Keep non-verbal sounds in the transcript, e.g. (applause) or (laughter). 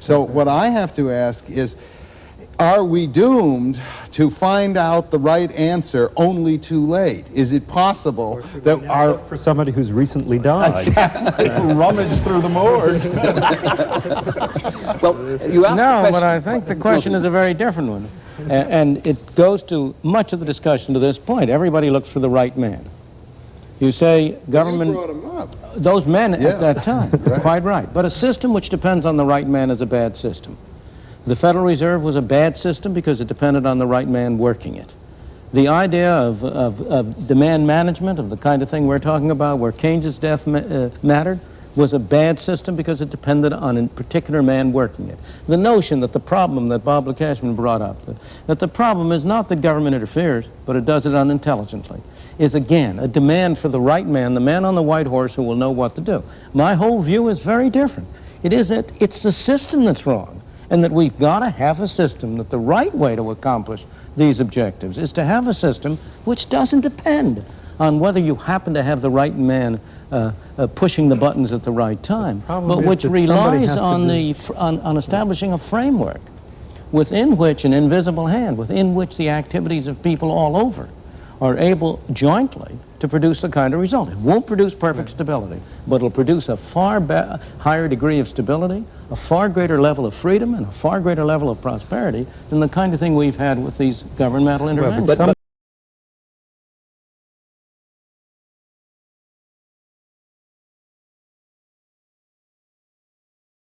So what I have to ask is, are we doomed to find out the right answer only too late? Is it possible that our For somebody who's recently died. (laughs) rummage through the morgue? (laughs) Well, you asked the No, but I think the question is a very different one. And it goes to much of the discussion to this point. Everybody looks for the right man. You say government, You brought him up. those men Yeah. at that time, (laughs) quite right. But a system which depends on the right man is a bad system. The Federal Reserve was a bad system because it depended on the right man working it. The idea of, of, of demand management, of the kind of thing we're talking about, where Keynes's death ma uh, mattered, was a bad system because it depended on a particular man working it. The notion that the problem that Bob Lekachman brought up, that, that the problem is not that government interferes, but it does it unintelligently, is again a demand for the right man, the man on the white horse who will know what to do. My whole view is very different. It is that it's the system that's wrong, and that we've got to have a system that the right way to accomplish these objectives is to have a system which doesn't depend on whether you happen to have the right man uh, uh, pushing the buttons at the right time, problem but which relies on, the, on, on establishing a framework within which an invisible hand, within which the activities of people all over are able jointly to produce the kind of result. It won't produce perfect stability, but it'll produce a far higher degree of stability, a far greater level of freedom, and a far greater level of prosperity than the kind of thing we've had with these governmental interventions. but-